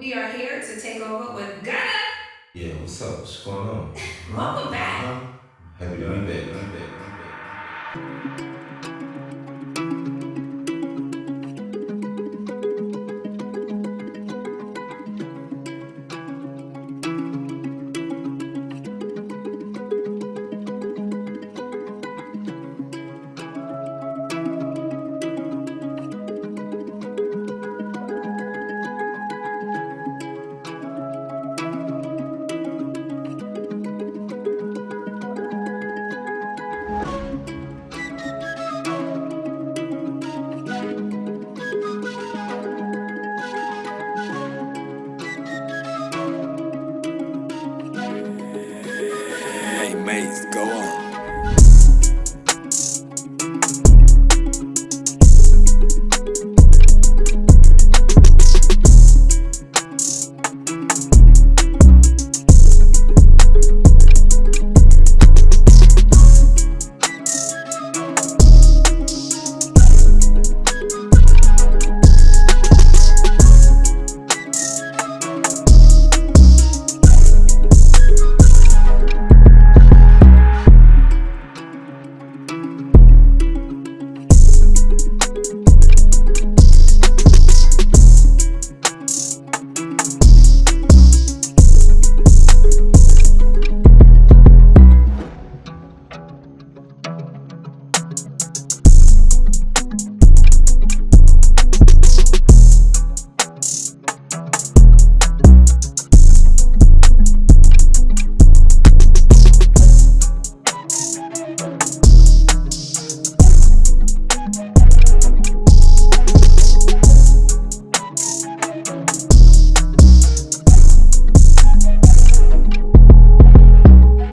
We are here to take over with Gunna. Yeah, what's up? What's going on? Welcome back. Uh-huh. Happy to be back. Be back. Be back. Great, go on.